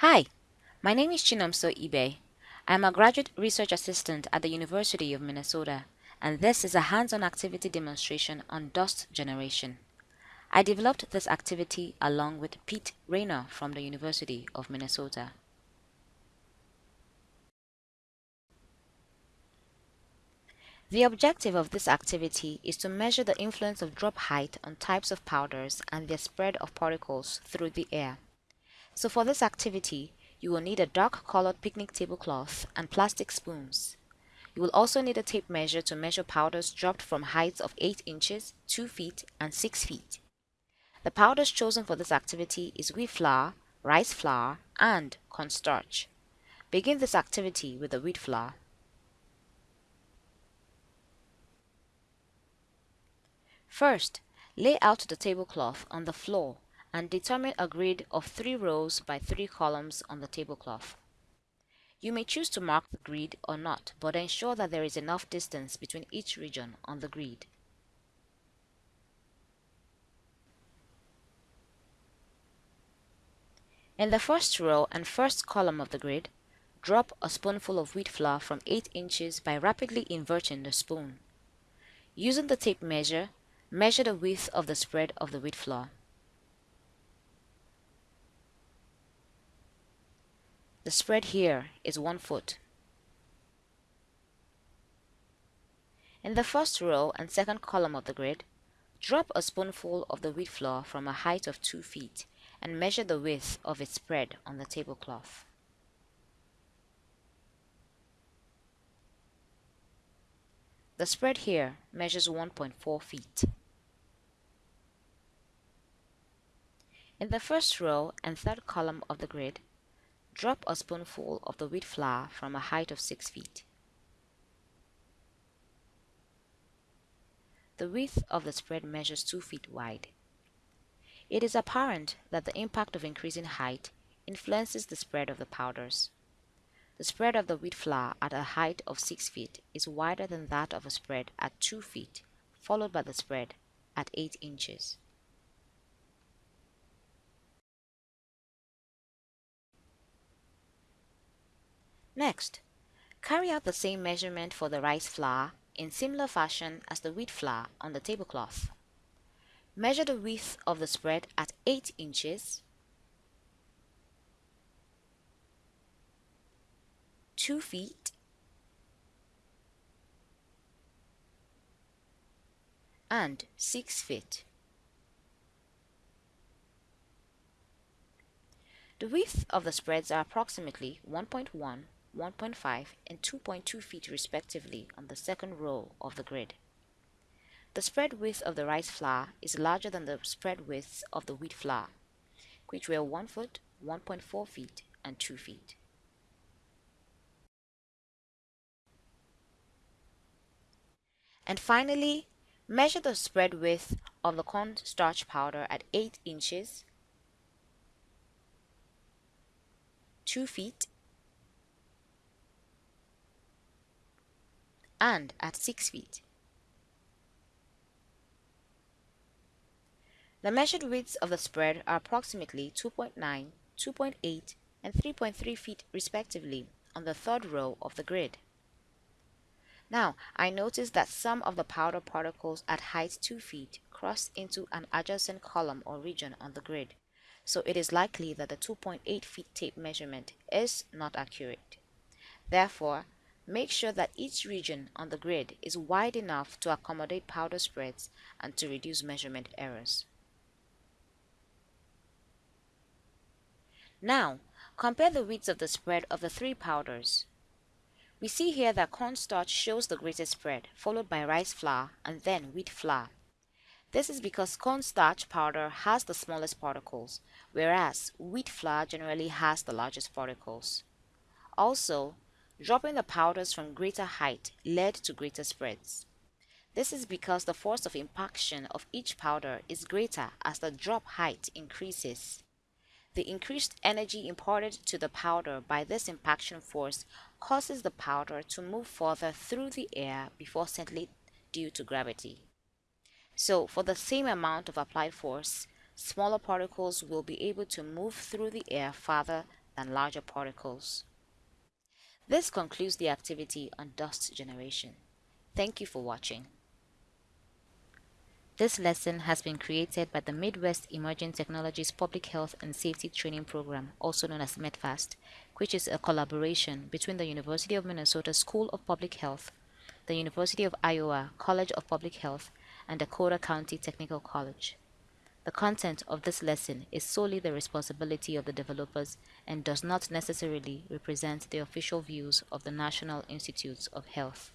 Hi, my name is Chinomso Ibe. I am a graduate research assistant at the University of Minnesota, and this is a hands-on activity demonstration on dust generation. I developed this activity along with Pete Raynor from the University of Minnesota. The objective of this activity is to measure the influence of drop height on types of powders and their spread of particles through the air. So for this activity, you will need a dark colored picnic tablecloth and plastic spoons. You will also need a tape measure to measure powders dropped from heights of 8 inches, 2 feet, and 6 feet. The powders chosen for this activity is wheat flour, rice flour, and cornstarch. Begin this activity with the wheat flour. First, lay out the tablecloth on the floor and determine a grid of 3 rows by 3 columns on the tablecloth. You may choose to mark the grid or not, but ensure that there is enough distance between each region on the grid. In the first row and first column of the grid, drop a spoonful of wheat flour from 8 inches by rapidly inverting the spoon. Using the tape measure, Measure the width of the spread of the wheat flour. The spread here is 1 foot. In the first row and second column of the grid, drop a spoonful of the wheat flour from a height of 2 feet and measure the width of its spread on the tablecloth. The spread here measures 1.4 feet. In the first row and third column of the grid, drop a spoonful of the wheat flour from a height of 6 feet. The width of the spread measures 2 feet wide. It is apparent that the impact of increasing height influences the spread of the powders. The spread of the wheat flour at a height of 6 feet is wider than that of a spread at 2 feet, followed by the spread at 8 inches. Next, carry out the same measurement for the rice flour in similar fashion as the wheat flour on the tablecloth. Measure the width of the spread at 8 inches 2 feet and 6 feet. The width of the spreads are approximately 1.1, 1.5 and 2.2 feet respectively on the second row of the grid. The spread width of the rice flour is larger than the spread widths of the wheat flour, which were 1 foot, 1.4 feet and 2 feet. And finally, measure the spread width of the cornstarch powder at 8 inches, 2 feet, and at 6 feet. The measured widths of the spread are approximately 2.9, 2.8, and 3.3 feet respectively on the third row of the grid. Now, I notice that some of the powder particles at height 2 feet cross into an adjacent column or region on the grid, so it is likely that the 2.8 feet tape measurement is not accurate. Therefore, make sure that each region on the grid is wide enough to accommodate powder spreads and to reduce measurement errors. Now, compare the widths of the spread of the three powders. We see here that cornstarch shows the greatest spread, followed by rice flour and then wheat flour. This is because cornstarch powder has the smallest particles, whereas wheat flour generally has the largest particles. Also, dropping the powders from greater height led to greater spreads. This is because the force of impaction of each powder is greater as the drop height increases. The increased energy imparted to the powder by this impaction force causes the powder to move further through the air before settling due to gravity. So, for the same amount of applied force, smaller particles will be able to move through the air farther than larger particles. This concludes the activity on dust generation. Thank you for watching. This lesson has been created by the Midwest Emerging Technologies Public Health and Safety Training Program, also known as METPHAST, which is a collaboration between the University of Minnesota School of Public Health, the University of Iowa College of Public Health, and Dakota County Technical College. The content of this lesson is solely the responsibility of the developers and does not necessarily represent the official views of the National Institutes of Health.